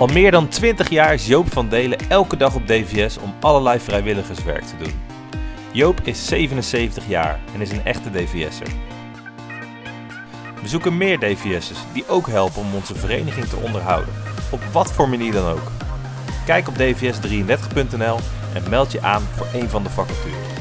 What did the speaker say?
Al meer dan 20 jaar is Joop van Delen elke dag op DVS om allerlei vrijwilligerswerk te doen. Joop is 77 jaar en is een echte DVS'er. We zoeken meer DVS'ers die ook helpen om onze vereniging te onderhouden, op wat voor manier dan ook. Kijk op dvs33.nl en meld je aan voor een van de vacatures.